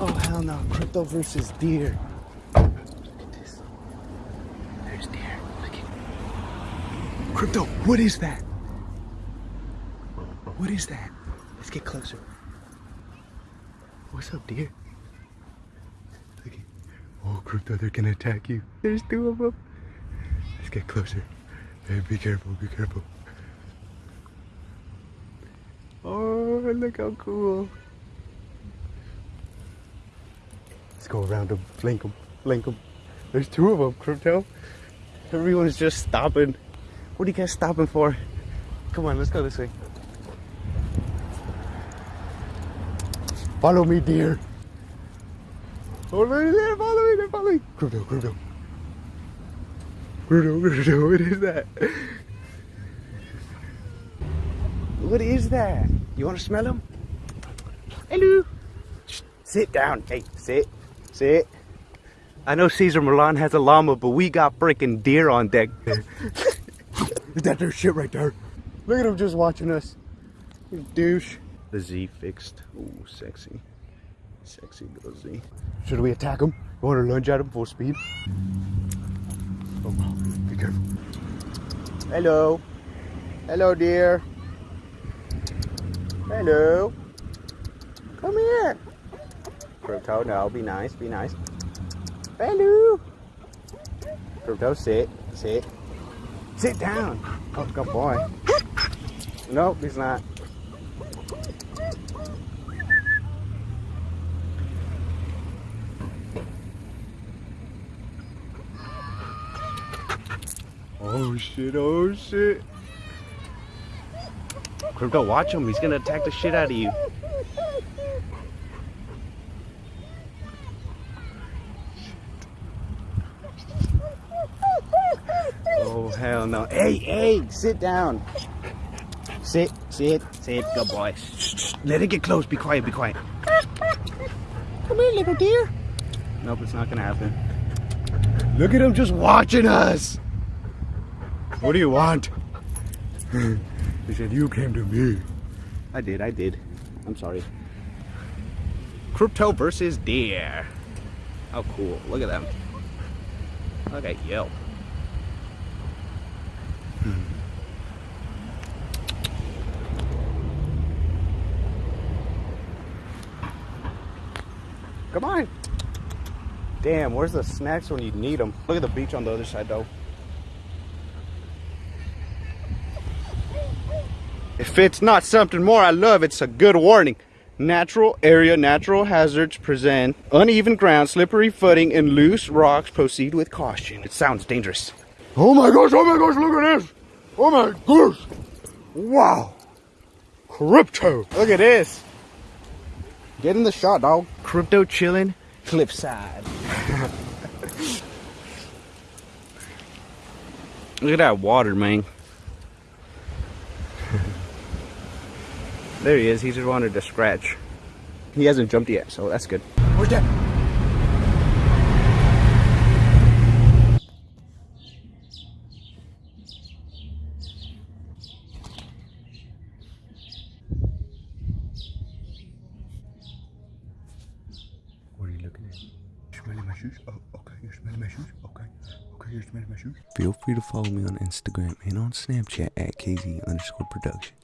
Oh hell no! Crypto versus deer. Look at this. There's deer. Look at. Crypto. What is that? What is that? Let's get closer. What's up, deer? Look at. Oh, crypto! They're gonna attack you. There's two of them. Let's get closer. Hey, be careful. Be careful. Oh, look how cool. Let's go around them, flank them, flank them. There's two of them, Crypto. Everyone's just stopping. What are you guys stopping for? Come on, let's go this way. Follow me, dear. Oh, right there, follow me, they're following. Crypto, Crypto. Crypto, Crypto, what is that? What is that? You want to smell them? Hello. Sit down. Hey, sit. Sit. I know Cesar Millan has a llama, but we got freaking deer on deck. is that their shit right there? Look at him just watching us. You douche. The Z fixed. Ooh, sexy. Sexy little Z. Should we attack him? You want to lunge at him full speed? Oh, be careful. Hello. Hello, dear. Hello. Come here. Crypto, no, be nice, be nice. Hello. Crypto, sit, sit. Sit down. Oh, good boy. Nope, he's not. Oh shit, oh shit. Crypto, watch him. He's gonna attack the shit out of you. Oh hell no. Hey, hey, sit down. Sit, sit, sit, good boy. Shh, shh. Let it get close. Be quiet, be quiet. Come here, little deer. Nope, it's not gonna happen. Look at him just watching us. What do you want? he said, you came to me. I did, I did. I'm sorry. Crypto versus deer. How cool. Look at them. Look at you. Mm-hmm. Come on. Damn, where's the snacks when you need them? Look at the beach on the other side though. If it's not something more I love, it's a good warning. Natural area, natural hazards present uneven ground, slippery footing, and loose rocks. Proceed with caution. It sounds dangerous. Oh my gosh, oh my gosh, look at this. Oh my gosh. Wow. Crypto. Look at this. Get in the shot, dog. Crypto chilling, cliffside. Look at that water, man. there he is. He just wanted to scratch. He hasn't jumped yet, so that's good. Where's that? Feel free to follow me on Instagram and on Snapchat at KZ underscore production.